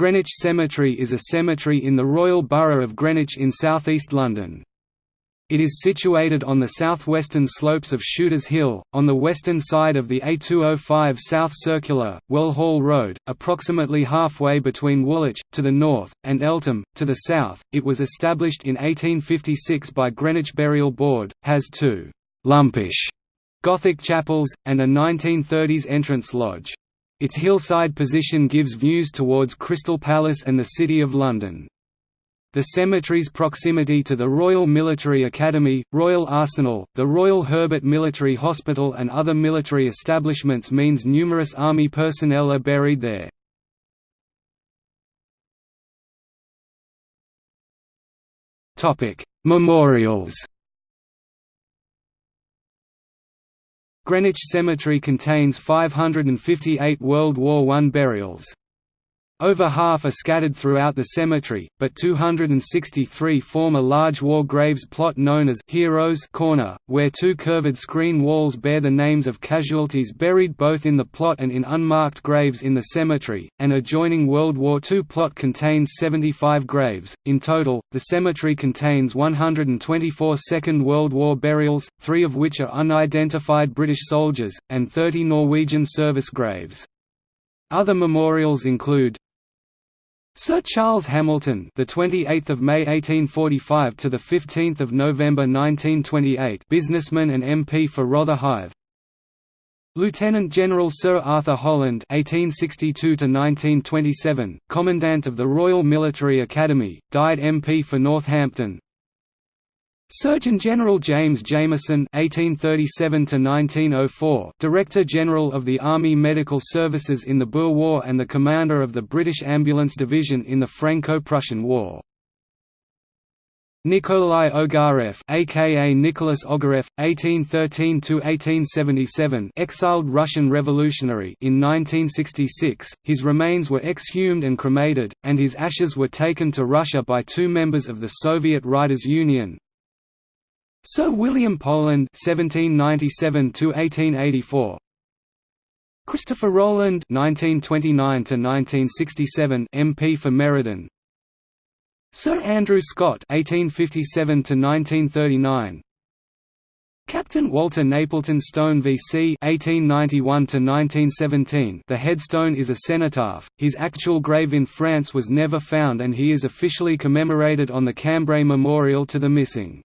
Greenwich Cemetery is a cemetery in the Royal Borough of Greenwich in southeast London. It is situated on the southwestern slopes of Shooters Hill, on the western side of the A205 South Circular, Well Hall Road, approximately halfway between Woolwich, to the north, and Eltham, to the south. It was established in 1856 by Greenwich Burial Board, has two lumpish Gothic chapels, and a 1930s entrance lodge. Its hillside position gives views towards Crystal Palace and the City of London. The cemetery's proximity to the Royal Military Academy, Royal Arsenal, the Royal Herbert Military Hospital and other military establishments means numerous Army personnel are buried there. Memorials Greenwich Cemetery contains 558 World War I burials. Over half are scattered throughout the cemetery, but 263 form a large war graves plot known as Heroes Corner, where two curved screen walls bear the names of casualties buried both in the plot and in unmarked graves in the cemetery. An adjoining World War II plot contains 75 graves. In total, the cemetery contains 124 Second World War burials, three of which are unidentified British soldiers, and 30 Norwegian service graves. Other memorials include Sir Charles Hamilton, the 28th of May 1845 to the 15th of November 1928, businessman and MP for Rotherhithe. Lieutenant General Sir Arthur Holland 1862 to 1927, Commandant of the Royal Military Academy, died MP for Northampton. Surgeon General James Jameson (1837–1904), Director General of the Army Medical Services in the Boer War and the commander of the British Ambulance Division in the Franco-Prussian War. Nikolai Ogarev, aka Nicholas Ogarev, 1813–1877, exiled Russian revolutionary in 1966. His remains were exhumed and cremated, and his ashes were taken to Russia by two members of the Soviet Writers' Union, Sir William Poland (1797–1884), Christopher Rowland (1929–1967), MP for Meriden. Sir Andrew Scott (1857–1939). Captain Walter Napleton Stone VC 1891–1917 The headstone is a cenotaph, his actual grave in France was never found and he is officially commemorated on the Cambrai Memorial to the Missing.